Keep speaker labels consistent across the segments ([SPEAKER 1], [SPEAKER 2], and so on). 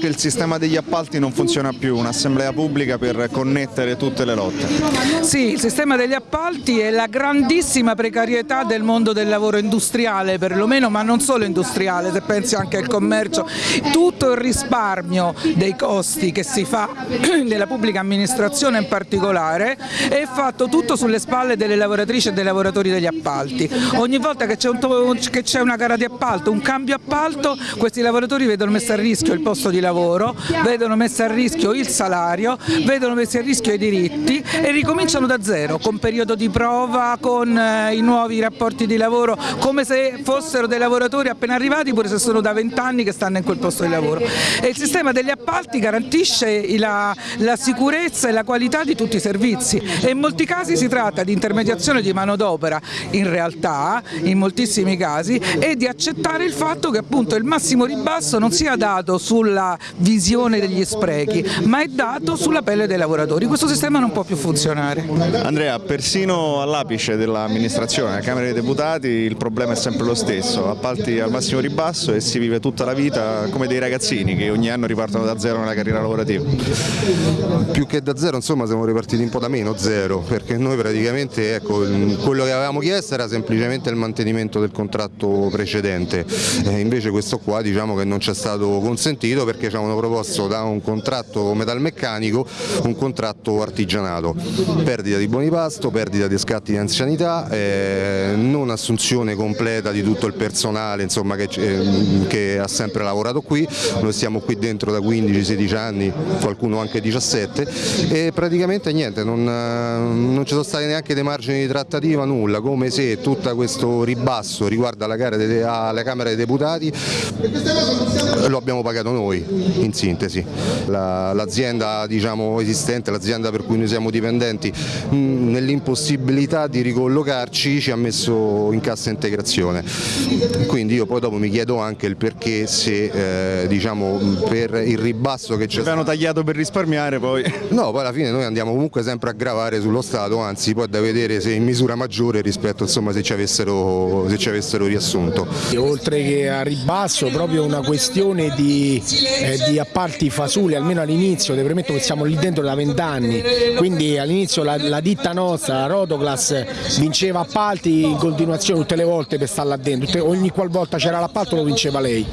[SPEAKER 1] che il sistema degli appalti non funziona più, un'assemblea pubblica per connettere tutte le lotte.
[SPEAKER 2] Sì, il sistema degli appalti è la grandissima precarietà del mondo del lavoro industriale perlomeno, ma non solo industriale, se pensi anche al commercio, tutto il risparmio dei costi che si fa nella pubblica amministrazione in particolare è fatto tutto sulle spalle delle lavoratrici e dei lavoratori degli appalti. Ogni volta che c'è un, una gara di appalto, un cambio appalto, questi lavoratori vedono messo a rischio il posto di lavoro, vedono messo a rischio il salario, vedono messi a rischio i diritti e ricominciano da zero, con periodo di prova, con eh, i nuovi rapporti di lavoro, come se fossero dei lavoratori appena arrivati pure se sono da vent'anni che stanno in quel posto di lavoro. E il sistema degli appalti garantisce la, la sicurezza e la qualità di tutti i servizi e in molti casi si tratta di intermediazione di manodopera in realtà, in moltissimi casi, e di accettare il fatto che appunto il massimo ribasso non sia dato sulla visione degli sprechi, ma è dato sulla pelle dei lavoratori. Questo sistema non può più funzionare.
[SPEAKER 1] Andrea, persino all'apice dell'amministrazione, alla Camera dei Deputati, il problema è sempre lo stesso, appalti al massimo ribasso e si vive tutta la vita come dei ragazzini che ogni anno ripartono da zero nella carriera lavorativa.
[SPEAKER 3] Più che da zero, insomma, siamo ripartiti un po' da meno zero, perché noi praticamente ecco, quello che avevamo chiesto era semplicemente il mantenimento del contratto precedente, eh, invece questo qua diciamo che non ci è stato consentito perché ci avevano proposto da un contratto metalmeccanico un contratto artigianato, perdita di buoni pasto, perdita di scatti di anzianità, eh, non assunzione completa di tutto il personale insomma, che, eh, che, ha sempre lavorato qui, noi stiamo qui dentro da 15-16 anni, qualcuno anche 17 e praticamente niente, non, non ci sono stati neanche dei margini di trattativa, nulla, come se tutto questo ribasso riguardo alla, Camera dei Deputati lo abbiamo pagato noi in sintesi. L'azienda diciamo, esistente, l'azienda per cui noi siamo dipendenti, nell'impossibilità di ricollocarci ci ha messo in cassa integrazione. Quindi io poi dopo mi chiedo anche il perché se eh, diciamo, per il ribasso che c'è...
[SPEAKER 1] Avevano tagliato per risparmiare poi...
[SPEAKER 3] No, poi alla fine noi andiamo comunque sempre a gravare sullo Stato, anzi poi da vedere se in misura maggiore rispetto insomma, se, ci avessero, se ci avessero riassunto.
[SPEAKER 4] Oltre che a ribasso proprio una questione di, eh, di appalti fasuli, almeno all'inizio, ti premetto che siamo lì dentro da vent'anni, quindi all'inizio la, la, ditta nostra, la Rotoclass, vinceva appalti in continuazione tutte le volte per stare là dentro, ogni qualvolta c'era l'appalto lo vinceva lei.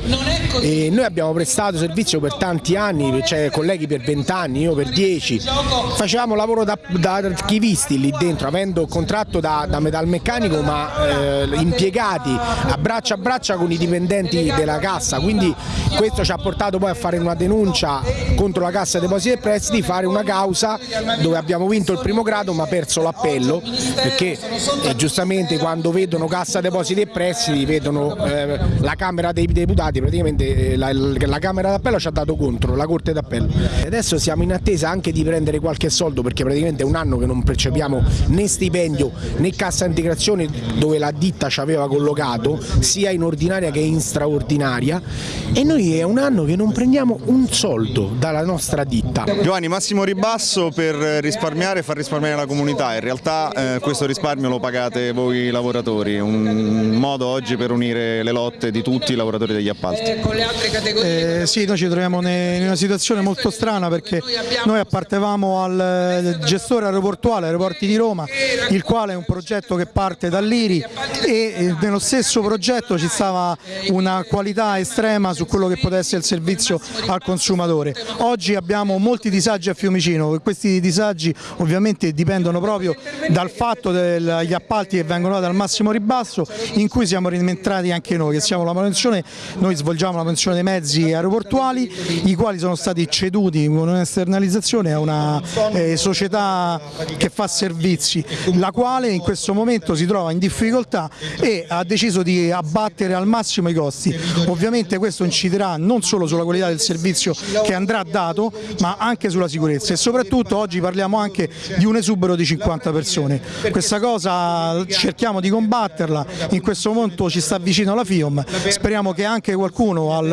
[SPEAKER 4] E noi abbiamo prestato servizio per tanti anni, cioè colleghi per vent'anni, io per dieci, facevamo lavoro da, da archivisti lì dentro, avendo contratto da, da metalmeccanico ma eh, impiegati a braccia a braccia con i dipendenti della cassa, quindi questo ci ha portato poi a fare una denuncia contro la Cassa Depositi e Prestiti, fare una causa dove abbiamo vinto il primo grado ma perso l'appello perché eh, giustamente quando vedono Cassa Depositi e Prestiti vedono eh, la Camera dei Deputati, praticamente eh, la, la Camera d'Appello ci ha dato contro, la Corte d'Appello. Adesso siamo in attesa anche di prendere qualche soldo perché praticamente è un anno che non percepiamo né stipendio né cassa integrazione dove la ditta ci aveva collocato sia in ordinaria che in straordinaria e noi è un anno che non prendiamo un soldo dalla nostra ditta.
[SPEAKER 1] Giovanni, massimo ribasso per risparmiare e far risparmiare la comunità, in realtà eh, questo risparmio lo pagate voi lavoratori, un modo oggi per unire le lotte di tutti i lavoratori degli appalti.
[SPEAKER 5] Eh, sì, noi ci troviamo in una situazione molto strana perché noi appartevamo al gestore aeroportuale Aeroporti di Roma, il quale è un progetto che parte dall'IRI e eh, nello stesso progetto ci stava una qualità estrema su quello che potesse essere il servizio al consumatore. Oggi abbiamo molti disagi a Fiumicino questi disagi ovviamente dipendono proprio dal fatto degli appalti che vengono dati al massimo ribasso in cui siamo rientrati anche noi, che siamo la manutenzione, noi svolgiamo la manutenzione dei mezzi aeroportuali i quali sono stati ceduti con un'esternalizzazione a una eh, società che fa servizi, la quale in questo momento si trova in difficoltà e ha deciso di abbattere al massimo i costi. Ovviamente questo inciderà non solo sulla qualità del servizio che andrà dato, ma anche sulla sicurezza e soprattutto oggi parliamo anche di un esubero di 50 persone. Questa cosa cerchiamo di combatterla, in questo momento ci sta vicino la FIOM, speriamo che anche qualcuno al,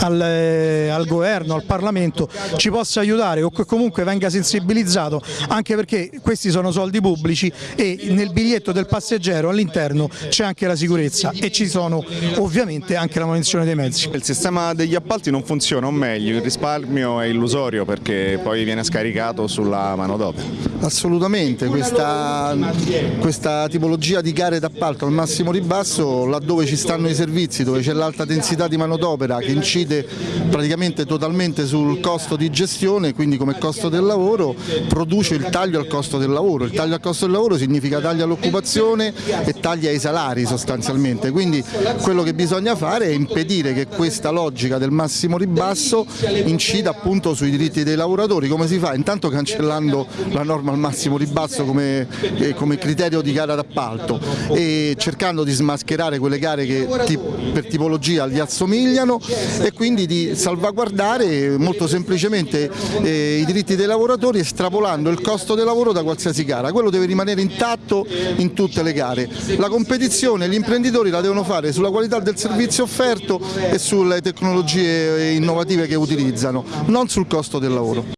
[SPEAKER 5] al, al governo, al Parlamento ci possa aiutare o che comunque venga sensibilizzato anche perché questi sono soldi pubblici e nel biglietto del passeggero all'interno c'è anche la sicurezza e ci sono ovviamente anche la manutenzione dei mezzi.
[SPEAKER 1] Il sistema degli appalti non funziona, o meglio il risparmio è illusorio perché poi viene scaricato sulla manodopera.
[SPEAKER 6] Assolutamente, questa, questa tipologia di gare d'appalto al massimo ribasso laddove ci stanno i servizi, dove c'è l'alta densità di manodopera che incide praticamente totalmente sul costo di gestione, quindi come costo del lavoro, produce il taglio al costo del lavoro. Il taglio al costo del lavoro significa taglio all'occupazione e tagli ai salari sostanzialmente, quindi quello che bisogna fare è impedire che questa logica del massimo ribasso incida appunto sui diritti dei lavoratori, come si fa? Intanto cancellando la norma al massimo ribasso come, eh, come criterio di gara d'appalto e cercando di smascherare quelle gare che per tipologia gli assomigliano e quindi di salvaguardare molto semplicemente eh, i diritti dei lavoratori estrapolando il costo del lavoro da qualsiasi gara, quello deve rimanere intatto in tutte le gare. La competizione gli imprenditori la devono fare sulla qualità del servizio offerto e sulle tecnologie innovative che utilizzano, non sul costo del lavoro.